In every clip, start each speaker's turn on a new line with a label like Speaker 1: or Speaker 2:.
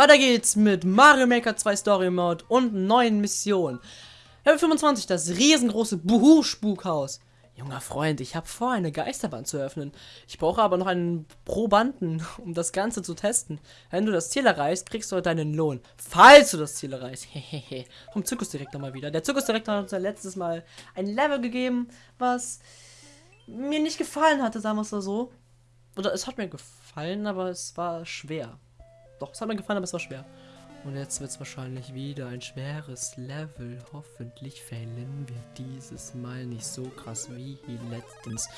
Speaker 1: Weiter geht's mit Mario Maker 2 Story Mode und neuen Missionen. Level 25, das riesengroße Buhu-Spukhaus. Junger Freund, ich habe vor, eine Geisterbahn zu öffnen. Ich brauche aber noch einen Probanden, um das Ganze zu testen. Wenn du das Ziel erreichst, kriegst du deinen Lohn. Falls du das Ziel erreichst. Hehehe. Vom Zirkusdirektor mal wieder. Der Zirkusdirektor hat uns ja letztes Mal ein Level gegeben, was mir nicht gefallen hatte, sagen wir es mal so. Oder es hat mir gefallen, aber es war schwer. Doch, es hat mir gefallen, aber es war schwer. Und jetzt wird es wahrscheinlich wieder ein schweres Level. Hoffentlich fällen wir dieses Mal nicht so krass wie letztens.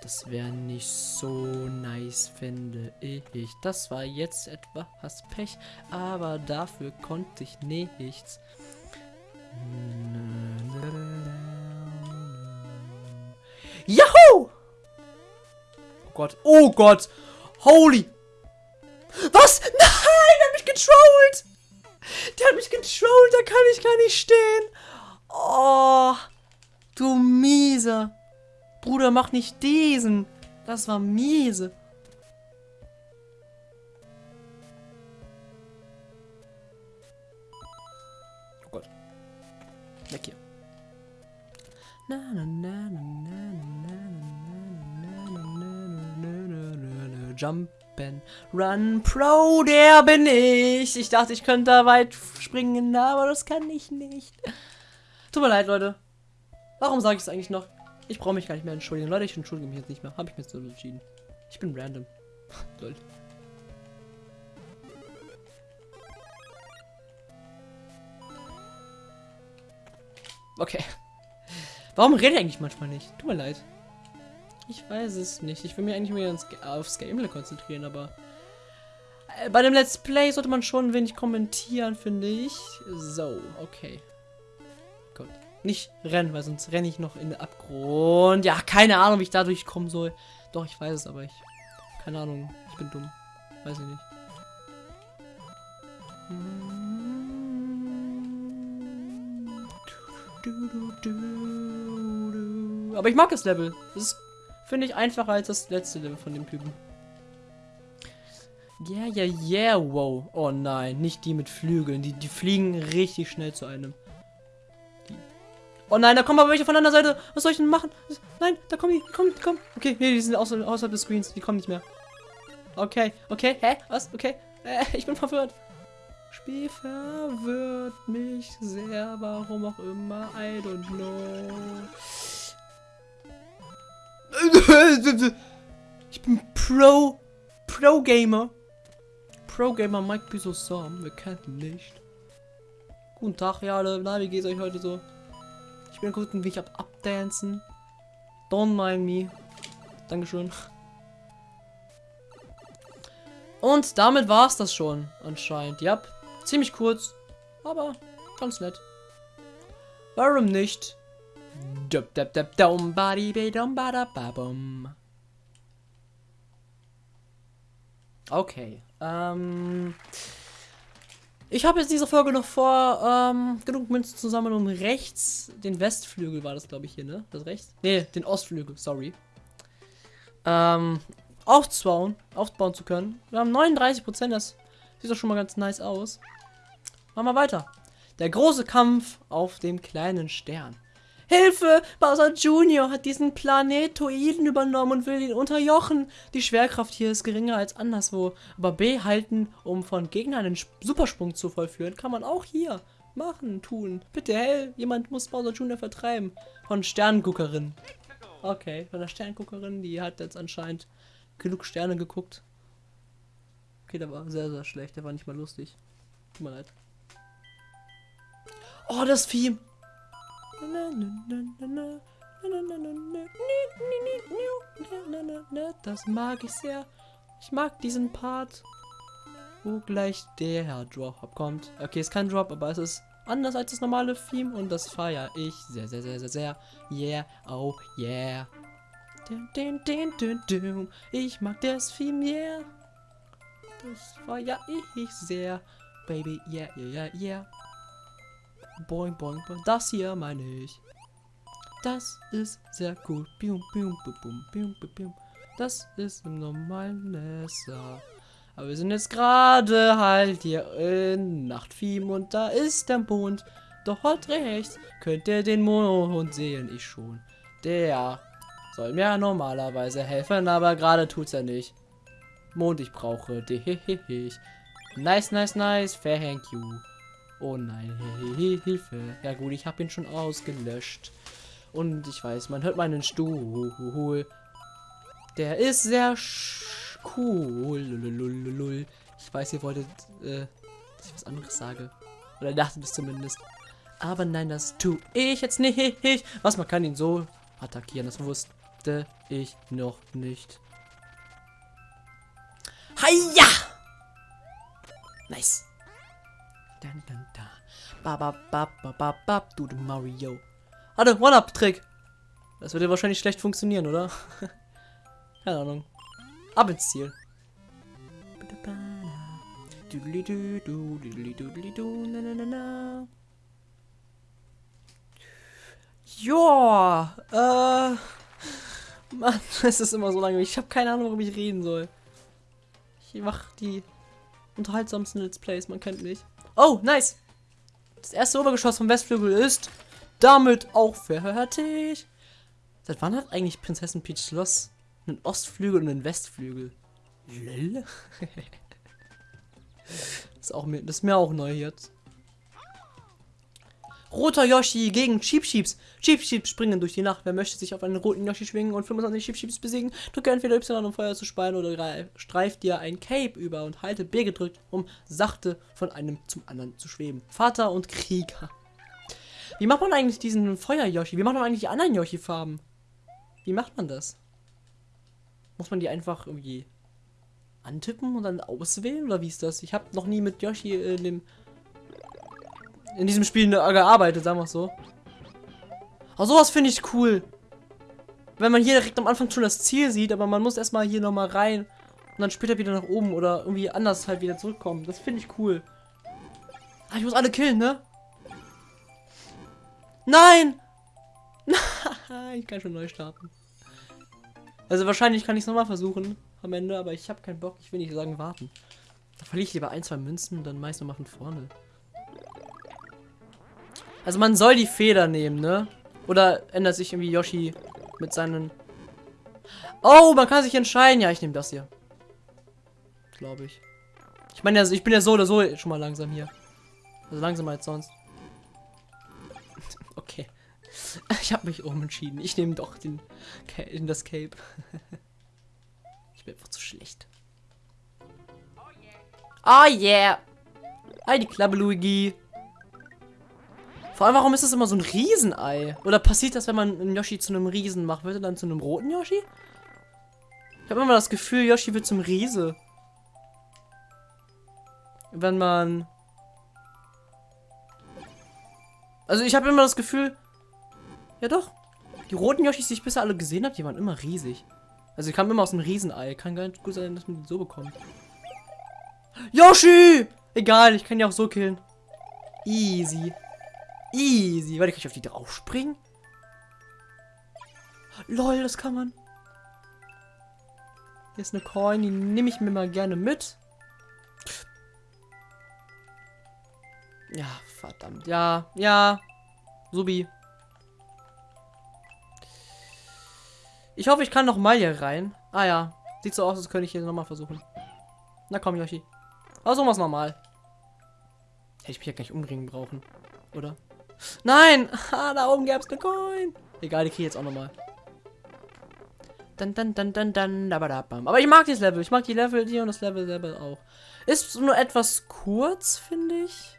Speaker 1: Das wäre nicht so nice, finde ich. Das war jetzt etwas Pech, aber dafür konnte ich nichts. Yahoo! Oh Gott, oh Gott! Holy! Was? Nein, getrollt! Der hat mich getrollt, da kann ich gar nicht stehen. Oh, du miese. Bruder, mach nicht diesen. Das war miese. Oh Gott. Weg hier. Na, na, na, na, na, na, na, na, na, na, na, na, Jump Ben Run Pro, der bin ich. Ich dachte, ich könnte da weit springen, aber das kann ich nicht. Tut mir leid, Leute. Warum sage ich es eigentlich noch? Ich brauche mich gar nicht mehr entschuldigen. Leute, ich entschuldige mich jetzt nicht mehr. Habe ich mir so entschieden. Ich bin random. Lol. Okay. Warum rede ich eigentlich manchmal nicht? Tut mir leid. Ich weiß es nicht. Ich will mich eigentlich mehr aufs Gameplay konzentrieren, aber äh, bei dem Let's Play sollte man schon ein wenig kommentieren, finde ich. So, okay. Gut. Nicht rennen, weil sonst renne ich noch in den Abgrund. Ja, keine Ahnung, wie ich da durchkommen soll. Doch, ich weiß es, aber ich... Keine Ahnung, ich bin dumm. Weiß ich nicht. Aber ich mag das Level. Das ist Finde ich einfacher als das letzte Level von dem Typen. Yeah, yeah, yeah, wow. Oh nein, nicht die mit Flügeln. Die, die fliegen richtig schnell zu einem. Die. Oh nein, da kommen aber welche von der Seite. Was soll ich denn machen? Nein, da kommen die. Die kommen. Okay, nee, die sind außer, außerhalb des Screens. Die kommen nicht mehr. Okay, okay, hä? Was? Okay. Äh, ich bin verwirrt. Spiel verwirrt mich sehr. Warum auch immer. I don't know. Ich bin Pro. Pro Gamer. Pro Gamer Mike Piso Sam. Wir kennen nicht. Guten Tag, ja alle. Na, wie geht's euch heute so? Ich bin gucken, wie ich ab abdancen. Don't mind me. Dankeschön. Und damit war's das schon, anscheinend. Ja, ziemlich kurz, aber ganz nett. Warum nicht? Okay. Ähm, ich habe jetzt diese Folge noch vor, ähm, genug Münzen zusammen, um rechts den Westflügel war das, glaube ich, hier, ne? Das rechts? Ne, den Ostflügel, sorry. Ähm, aufzubauen, aufbauen zu können. Wir haben 39%, das sieht doch schon mal ganz nice aus. Machen wir weiter. Der große Kampf auf dem kleinen Stern. Hilfe! Bowser Jr. hat diesen Planetoiden übernommen und will ihn unterjochen. Die Schwerkraft hier ist geringer als anderswo. Aber B halten, um von Gegnern einen Supersprung zu vollführen, kann man auch hier machen, tun. Bitte, hey, jemand muss Bowser Jr. vertreiben. Von Sternguckerin. Okay, von der Sternguckerin, die hat jetzt anscheinend genug Sterne geguckt. Okay, der war sehr, sehr schlecht. Der war nicht mal lustig. Tut mir leid. Oh, das Vieh. Das mag ich sehr. Ich mag diesen Part, wo gleich der Drop kommt. Okay, es ist kein Drop, aber es ist anders als das normale Theme und das feiere ich sehr, sehr, sehr, sehr, sehr. Yeah, oh yeah. Ich mag das Theme, yeah. Das feiere ich sehr. Baby, yeah, yeah, yeah, yeah. Boing, boing, boing. Das hier meine ich. Das ist sehr cool. Bium, bium, bium, bium, bium. Das ist im normalen Messer. Aber wir sind jetzt gerade halt hier in Nachtfiem und da ist der Mond. Doch dort rechts könnt ihr den Mond sehen, ich schon. Der soll mir normalerweise helfen, aber gerade tut's er nicht. Mond, ich brauche dich. Nice, nice, nice, thank you. Oh nein, Hilfe. Ja gut, ich habe ihn schon ausgelöscht. Und ich weiß, man hört meinen Stuhl. Der ist sehr cool. Ich weiß, ihr wolltet, äh, dass ich was anderes sage. Oder dachtet es zumindest. Aber nein, das tue ich jetzt nicht. Was, man kann ihn so attackieren. Das wusste ich noch nicht. Hiya! Nice. Dun, dun, dun. Ba, ba, ba, ba, ba, ba, du Mario. Warte, One-Up-Trick. Das würde wahrscheinlich schlecht funktionieren, oder? Keine Ahnung. Ab ins Ziel. Joa, äh, Mann, es ist immer so lange. Ich habe keine Ahnung, worüber ich reden soll. Ich mache die unterhaltsamsten Let's Plays, man kennt mich. Oh, nice. Das erste Obergeschoss vom Westflügel ist damit auch fertig. Seit wann hat eigentlich Prinzessin Peach Schloss einen Ostflügel und einen Westflügel? Lil? ist auch das ist mir auch neu jetzt. Roter Yoshi gegen Cheap Sheeps. Cheap Sheeps springen durch die Nacht. Wer möchte sich auf einen roten Yoshi schwingen und 25 Cheap Sheeps besiegen, drücke entweder Y, um Feuer zu speien, oder streift dir ein Cape über und halte B gedrückt, um sachte von einem zum anderen zu schweben. Vater und Krieger. Wie macht man eigentlich diesen Feuer-Yoshi? Wie macht man eigentlich die anderen Yoshi-Farben? Wie macht man das? Muss man die einfach irgendwie antippen und dann auswählen? Oder wie ist das? Ich habe noch nie mit Yoshi in dem in diesem Spiel gearbeitet, sagen wir so. Aber sowas finde ich cool. Wenn man hier direkt am Anfang schon das Ziel sieht, aber man muss erstmal hier nochmal rein und dann später wieder nach oben oder irgendwie anders halt wieder zurückkommen. Das finde ich cool. Ah, ich muss alle killen, ne? Nein! ich kann schon neu starten. Also wahrscheinlich kann ich es nochmal versuchen am Ende, aber ich habe keinen Bock. Ich will nicht sagen warten. Da verliere ich lieber ein, zwei Münzen und dann meist nochmal von vorne. Also man soll die Feder nehmen, ne? Oder ändert sich irgendwie Yoshi mit seinen... Oh, man kann sich entscheiden. Ja, ich nehme das hier. Glaube ich. Ich meine, also ich bin ja so oder so schon mal langsam hier. Also langsamer als sonst. okay. Ich habe mich umentschieden. Ich nehme doch den in das Cape. ich bin einfach zu schlecht. Oh yeah. Hi, die Klappe, Luigi. Vor allem, warum ist das immer so ein Riesenei? Oder passiert das, wenn man einen Yoshi zu einem Riesen macht? Wird er dann zu einem roten Yoshi? Ich habe immer das Gefühl, Yoshi wird zum Riese. Wenn man... Also ich habe immer das Gefühl... Ja doch. Die roten Yoshis, die ich bisher alle gesehen habe, die waren immer riesig. Also die kamen immer aus einem Riesenei. Kann gar nicht gut sein, dass man die so bekommt. Yoshi! Egal, ich kann die auch so killen. Easy. Easy. Warte, kann ich auf die drauf springen? Lol, das kann man. Hier ist eine Coin, die nehme ich mir mal gerne mit. Ja, verdammt. Ja, ja. Subi. Ich hoffe, ich kann noch mal hier rein. Ah ja. Sieht so aus, als könnte ich hier nochmal versuchen. Na komm, Yoshi. Versuchen wir es nochmal. Hätte ich mich ja gleich umbringen brauchen. Oder? Nein! Ah, da oben gäbe es eine Coin. Egal, die kriege jetzt auch nochmal. Dann, dann, dann, dann, dann, Aber ich mag dieses Level. Ich mag die Level hier und das Level selber auch. Ist nur etwas kurz, finde ich.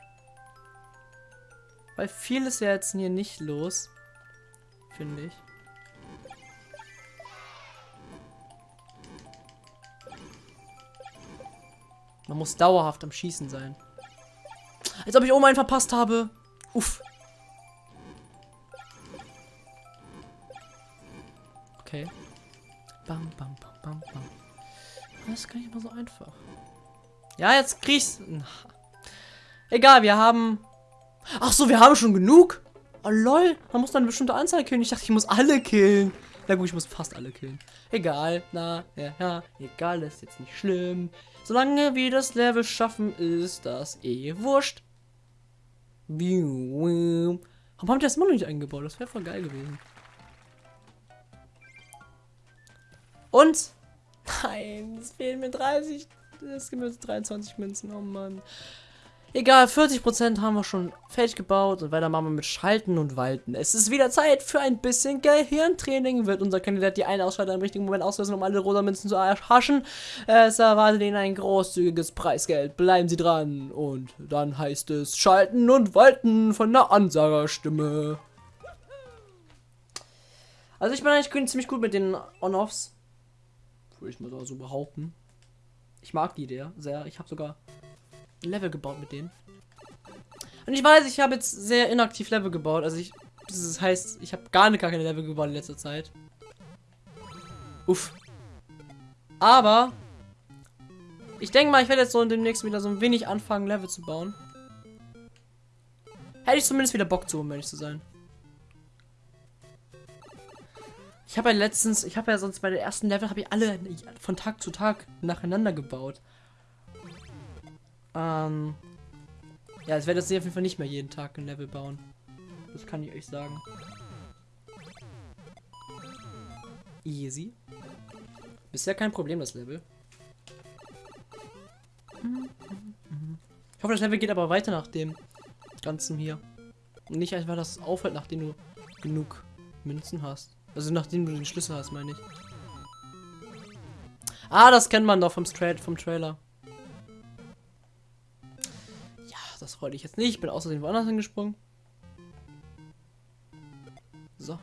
Speaker 1: Weil viel ist ja jetzt hier nicht los. Finde ich. Man muss dauerhaft am Schießen sein. Als ob ich oben einen verpasst habe. Uff. Okay. Bam, bam, bam, bam, bam. Das ist gar nicht immer so einfach. Ja, jetzt kriegst Egal, wir haben... Ach so, wir haben schon genug. Oh lol, man muss dann eine bestimmte Anzahl killen. Ich dachte, ich muss alle killen. Na gut, ich muss fast alle killen. Egal, na, ja, ja, egal, ist jetzt nicht schlimm. Solange wir das Level schaffen, ist das eh wurscht. Warum habt ihr das immer noch nicht eingebaut? Das wäre voll geil gewesen. Und? Nein, es fehlen mir 30. Es gibt mir 23 Münzen. Oh Mann. Egal, 40% haben wir schon fertig gebaut und weiter machen wir mit Schalten und Walten. Es ist wieder Zeit für ein bisschen Gehirntraining. Wird unser Kandidat die eine Ausschalter im richtigen Moment auslösen, um alle rosa Münzen zu erhaschen. Es erwartet ihn ein großzügiges Preisgeld. Bleiben Sie dran. Und dann heißt es Schalten und Walten von der Ansagerstimme. Also ich bin eigentlich ziemlich gut mit den On-Offs. Würde ich mal so behaupten. Ich mag die Idee sehr. Ich habe sogar Level gebaut mit denen. Und ich weiß, ich habe jetzt sehr inaktiv Level gebaut. Also ich, das heißt, ich habe gar, nicht, gar keine Level gebaut in letzter Zeit. Uff. Aber ich denke mal, ich werde jetzt so demnächst wieder so ein wenig anfangen, Level zu bauen. Hätte ich zumindest wieder Bock zu, um ehrlich zu sein. Ich habe ja letztens, ich habe ja sonst bei der ersten Level, habe ich alle von Tag zu Tag nacheinander gebaut. Ähm. Ja, es werde jetzt auf jeden Fall nicht mehr jeden Tag ein Level bauen. Das kann ich euch sagen. Easy. Bisher kein Problem, das Level. Ich hoffe, das Level geht aber weiter nach dem Ganzen hier. Und nicht einfach, dass es aufhört, nachdem du genug Münzen hast. Also nachdem du den Schlüssel hast, meine ich. Ah, das kennt man doch vom, Straight, vom Trailer. das wollte ich jetzt nicht. Ich bin außerdem woanders hingesprungen. So.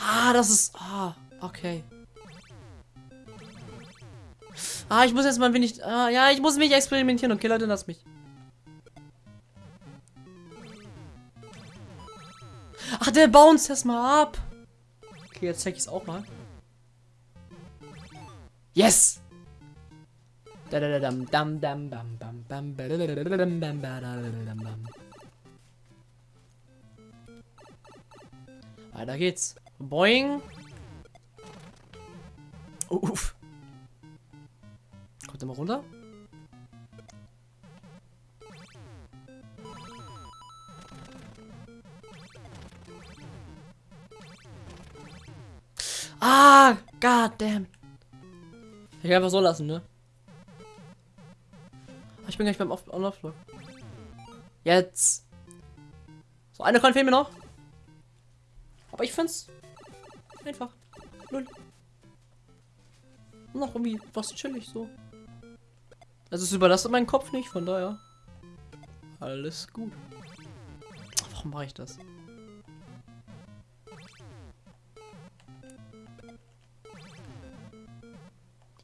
Speaker 1: Ah, das ist... Ah, okay. Ah, ich muss jetzt mal ein wenig... Ah, ja, ich muss mich experimentieren. Okay, Leute, lass mich. Der bounce das mal ab. Okay, jetzt check ich es auch mal. Yes! Weiter geht's. Boing. Uff. Kommt er mal runter? Ah, goddamn. Ich kann einfach so lassen, ne? Ich bin gleich beim On-Off-Block. Jetzt. So, eine Coin fehlt mir noch. Aber ich find's einfach. Null. Noch irgendwie was chillig so. Also es überlastet meinen Kopf nicht, von daher. Alles gut. Warum mache ich das?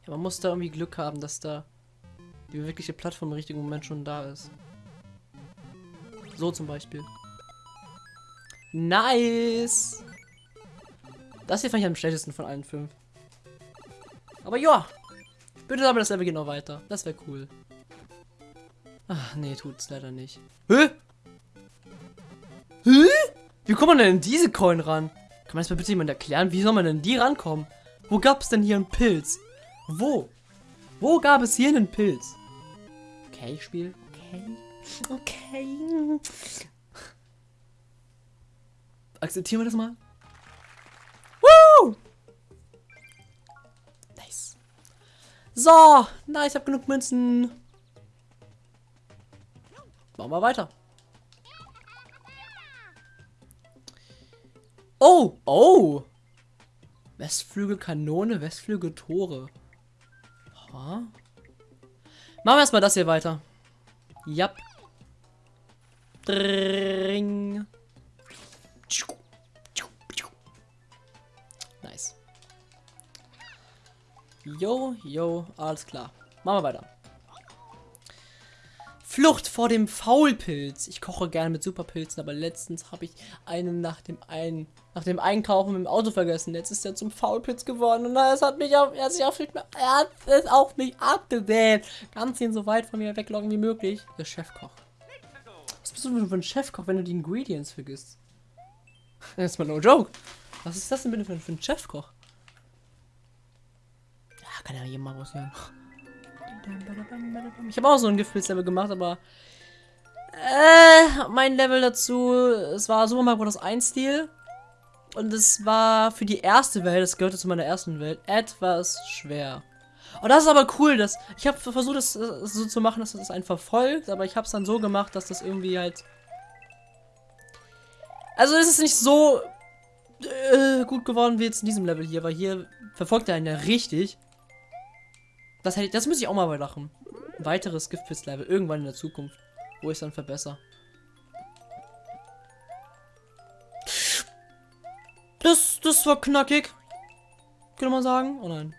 Speaker 1: Man muss da irgendwie Glück haben, dass da die wirkliche Plattform im richtigen Moment schon da ist. So zum Beispiel. Nice! Das hier fand ich am schlechtesten von allen fünf. Aber ja, bitte aber das Level geht noch weiter. Das wäre cool. Ach, nee, tut's leider nicht. Hä? Hä? Wie kommt man denn in diese Coin ran? Kann man das mal bitte jemand erklären? Wie soll man denn die rankommen? Wo gab es denn hier einen Pilz? Wo? Wo gab es hier einen Pilz? Okay, Spiel. Okay. Okay. Akzeptieren wir das mal? Woo! Nice. So, nice, ich habe genug Münzen. Machen wir weiter. Oh, oh. Westflügel Kanone, Westflügel Tore. Ha? Machen wir erstmal das hier weiter. Jap. Dring. Nice. Jo, jo, alles klar. Machen wir weiter. Flucht vor dem Faulpilz. Ich koche gerne mit Superpilzen, aber letztens habe ich einen nach dem einen nach dem Einkaufen im Auto vergessen. Jetzt ist er zum Faulpilz geworden und es hat mich auf, er hat sich auf er hat es auf mich abgewählt. Ganz ihn so weit von mir wegloggen wie möglich. Der Chefkoch. Was bist du denn für ein Chefkoch, wenn du die Ingredients vergisst? Das ist mal no joke. Was ist das denn bitte für, ein Chefkoch? Ja, kann ja jemand mal raushören. Ich habe auch so ein Giftpilz-Level gemacht, aber äh, mein Level dazu, es war Super Mario Bros. 1 Stil. Und es war für die erste Welt, das gehörte zu meiner ersten Welt, etwas schwer. Und das ist aber cool, dass ich habe versucht, das so zu machen, dass das einen verfolgt, aber ich habe es dann so gemacht, dass das irgendwie halt. Also es ist nicht so äh, gut geworden wie jetzt in diesem Level hier, weil hier verfolgt er einen ja richtig. Das, hätte, das muss ich auch mal überlachen. Weiteres Giftpilz-Level irgendwann in der Zukunft, wo ich es dann verbessere. Das, das war knackig. Könnte man sagen. Oh nein.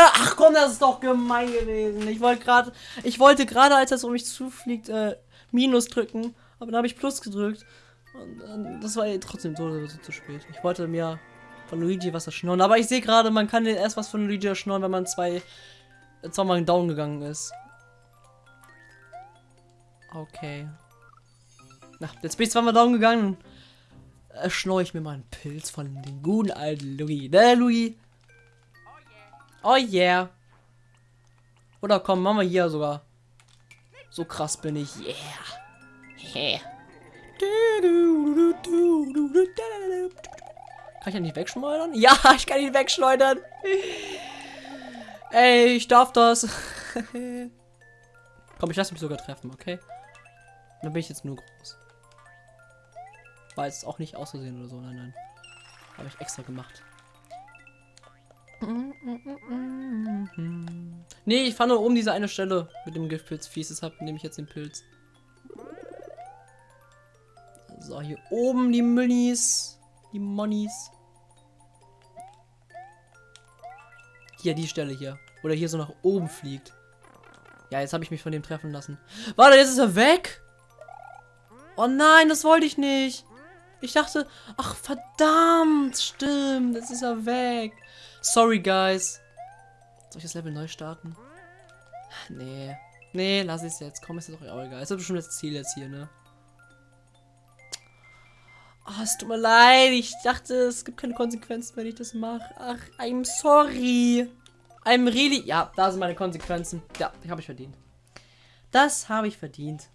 Speaker 1: Ach komm, das ist doch gemein gewesen. Ich wollte gerade, ich wollte gerade, als das um mich zufliegt, äh, Minus drücken. Aber dann habe ich Plus gedrückt. Und äh, das war trotzdem so, so, zu spät. Ich wollte mir von Luigi was erschnorren. Aber ich sehe gerade, man kann erst was von Luigi erschnorren, wenn man zwei, äh, zweimal down gegangen ist. Okay. Na, jetzt bin ich zweimal down gegangen erschneue ich mir mal einen Pilz von dem guten alten Louis. Ne, Louis? Oh yeah. Oder komm, machen wir hier sogar. So krass bin ich. Yeah. Yeah. Kann ich ja nicht wegschleudern? Ja, ich kann ihn wegschleudern. Ey, ich darf das. Komm, ich lasse mich sogar treffen, okay? Dann bin ich jetzt nur groß. War jetzt auch nicht auszusehen oder so. Nein, nein. Habe ich extra gemacht. Nee, ich fand nur oben diese eine Stelle mit dem Giftpilz fies. Deshalb nehme ich jetzt den Pilz. So, hier oben die Münnis. Die Monis. Hier, die Stelle hier. Oder hier so nach oben fliegt. Ja, jetzt habe ich mich von dem treffen lassen. Warte, jetzt ist er weg. Oh nein, das wollte ich nicht. Ich dachte, ach verdammt, stimmt, jetzt ist er weg. Sorry, guys. Soll ich das Level neu starten? Nee. Nee, lass es jetzt. Komm, ist doch auch egal. Ist bestimmt das Ziel jetzt hier, ne? Oh, es tut mir leid. Ich dachte, es gibt keine Konsequenzen, wenn ich das mache. Ach, I'm sorry. I'm really... Ja, da sind meine Konsequenzen. Ja, die habe ich verdient. Das habe ich verdient.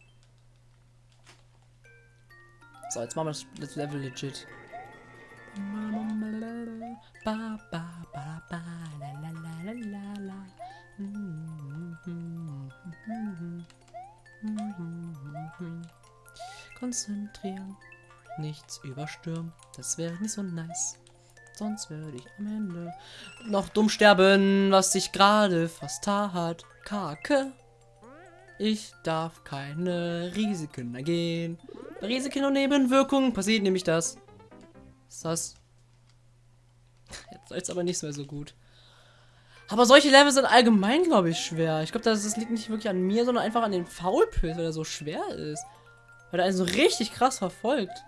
Speaker 1: So, jetzt machen wir das Level legit. Konzentrieren, nichts überstürmen, das wäre nicht so nice. Sonst würde ich am Ende noch dumm sterben, was sich gerade fast tat. Kake. Ich darf keine Risiken ergehen. Risiken und Nebenwirkungen passiert nämlich das. Ist das? Jetzt soll es aber nicht mehr so gut. Aber solche Level sind allgemein, glaube ich, schwer. Ich glaube, das, das, liegt nicht wirklich an mir, sondern einfach an den Faulpilz, weil er so schwer ist. Weil er einen so richtig krass verfolgt.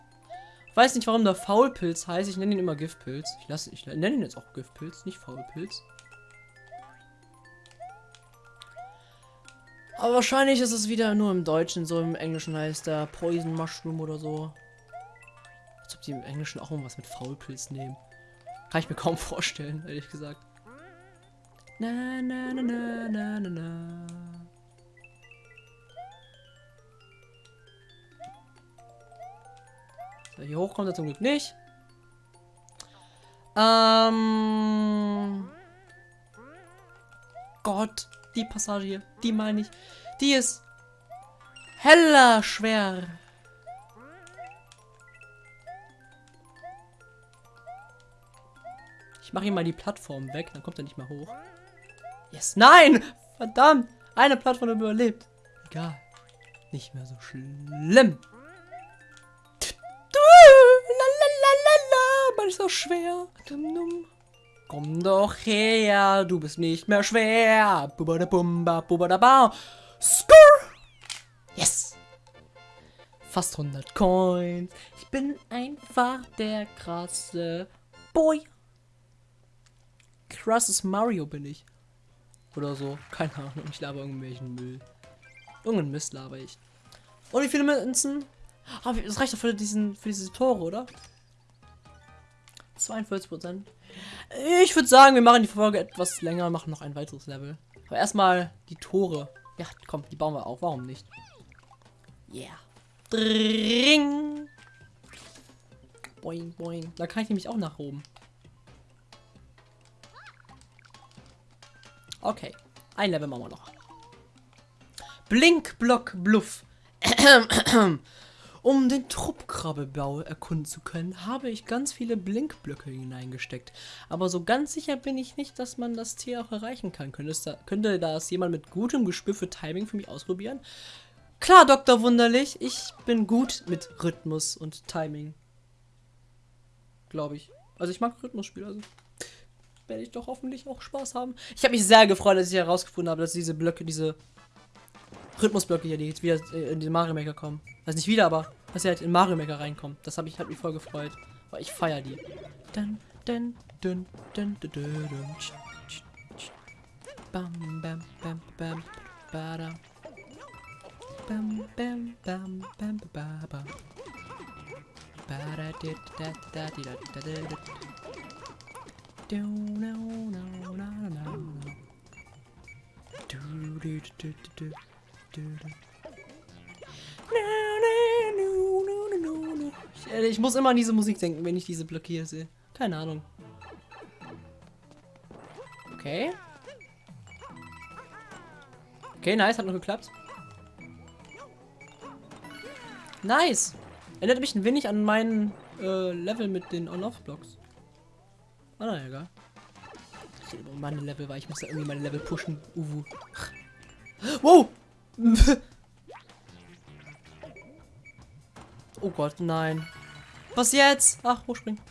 Speaker 1: Weiß nicht, warum der Faulpilz heißt. Ich nenne ihn immer Giftpilz. Ich, lasse, ich nenne ihn jetzt auch Giftpilz, nicht Faulpilz. Aber wahrscheinlich ist es wieder nur im Deutschen, so im Englischen heißt der Poison Mushroom oder so. Als ob die im Englischen auch irgendwas mit Faulpilz nehmen. Kann ich mir kaum vorstellen, ehrlich gesagt. Na, na, na, na, na, na, na. Hier hoch kommt er zum Glück nicht. Ähm. Gott die Passage hier, die meine ich. Die ist heller schwer. Ich mache ihm mal die Plattform weg, dann kommt er nicht mehr hoch. Yes, nein! Verdammt! Eine Plattform überlebt. Egal. Nicht mehr so schlimm. Ist so schwer. Komm doch her, du bist nicht mehr schwer. Skur! Yes! Fast 100 Coins. Ich bin einfach der krasse Boy. Krasses Mario bin ich. Oder so. Keine Ahnung. Ich laber irgendwelchen Müll. Irgendeinen Mist laber ich. Und wie viele Münzen? Aber das reicht doch für, diesen, für diese Tore, oder? 42 Prozent. Ich würde sagen, wir machen die Folge etwas länger, machen noch ein weiteres Level. Aber erstmal die Tore. Ja, komm, die bauen wir auch. Warum nicht? Yeah. Dring. Boing, boing. Da kann ich nämlich auch nach oben. Okay. Ein Level machen wir noch. Blinkblock Bluff. Um den Truppkrabbebau erkunden zu können, habe ich ganz viele Blinkblöcke hineingesteckt. Aber so ganz sicher bin ich nicht, dass man das Tier auch erreichen kann. Könnte, könnte das jemand mit gutem Gespür für Timing für mich ausprobieren? Klar, Dr. Wunderlich, ich bin gut mit Rhythmus und Timing. Glaube ich. Also ich mag Rhythmusspiele, also werde ich doch hoffentlich auch Spaß haben. Ich habe mich sehr gefreut, dass ich herausgefunden habe, dass diese Blöcke, diese Rhythmusblöcke hier, die jetzt wieder in den Mario Maker kommen. Also nicht wieder, aber dass sie halt in Mario Maker reinkommen. Das habe ich hat mich voll gefreut. Weil ich feiere die. Dun, dun, dun, dun, dun, dun, dun. Bam, bam, bam, bam, bada. Bam, bam, bam, bam, bam, bam. Bada, dit, da, da, di, da, da, da, da. Do, no, no, no, no, no. Do, do, do, do, do. Ich, muss immer an diese Musik denken, wenn ich diese Blöcke hier sehe. Keine Ahnung. Okay. Okay, nice, hat noch geklappt. Nice. Erinnert mich ein wenig an meinen äh, Level mit den On-Off-Blocks. Ah, na egal. Ich rede über meine Level, weil ich muss ja irgendwie meine Level pushen. Uwu. Wow! oh Gott, nein. Was jetzt? Ach, hochspringen.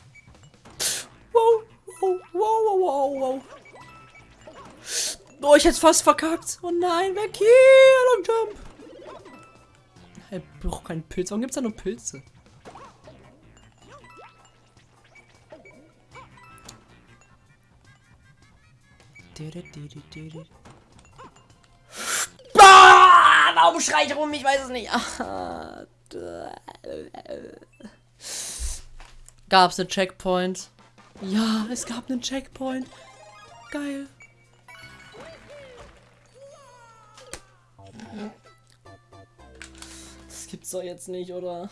Speaker 1: Wow, wow, wow, wow, wow. Oh, ich hätte fast verkackt. Oh nein, weg hier, Long Jump. Er braucht keinen Pilz. Warum gibt es da nur Pilze? Warum schreit rum? Ich weiß es nicht. Gab es einen Checkpoint? Ja, es gab einen Checkpoint. Geil. Das gibt's doch jetzt nicht, oder?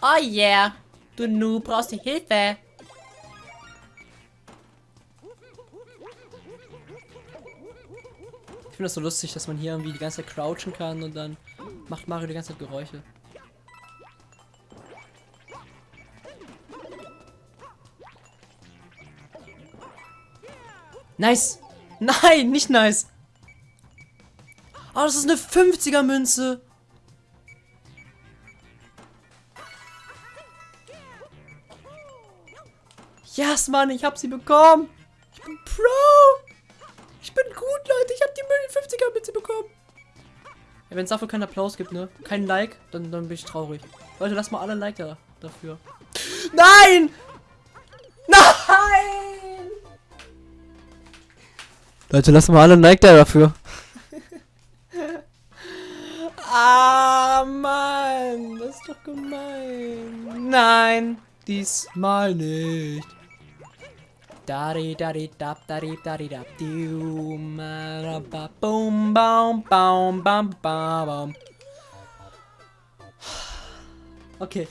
Speaker 1: Oh yeah. Du Noob brauchst die Hilfe. Finde das so lustig, dass man hier irgendwie die ganze Zeit crouchen kann und dann macht Mario die ganze Zeit Geräusche. Nice! Nein, nicht nice! Oh, das ist eine 50er Münze! Yes, Mann, ich hab sie bekommen! 50er Mütze bekommen. Ja, Wenn es dafür keinen Applaus gibt, ne? Kein Like, dann, dann bin ich traurig. Leute, lass mal alle Like da, dafür. Nein! Nein! Leute, lass mal alle Like da dafür. ah, Mann. Das ist doch gemein. Nein, diesmal nicht. Dari dari dap dari dari dap boom bam bam bam bam Okay.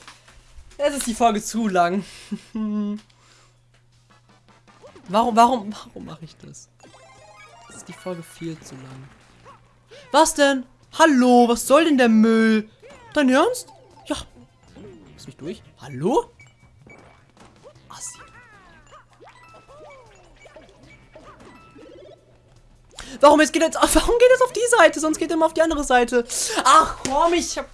Speaker 1: Es ist die Folge zu lang. warum, warum, warum mache ich das? Das ist die Folge viel zu lang. Was denn? Hallo, was soll denn der Müll? Dein Ernst? Ja. Lass mich durch. Hallo? Warum jetzt geht jetzt, warum geht es auf die Seite? Sonst geht er immer auf die andere Seite. Ach komm, ich hab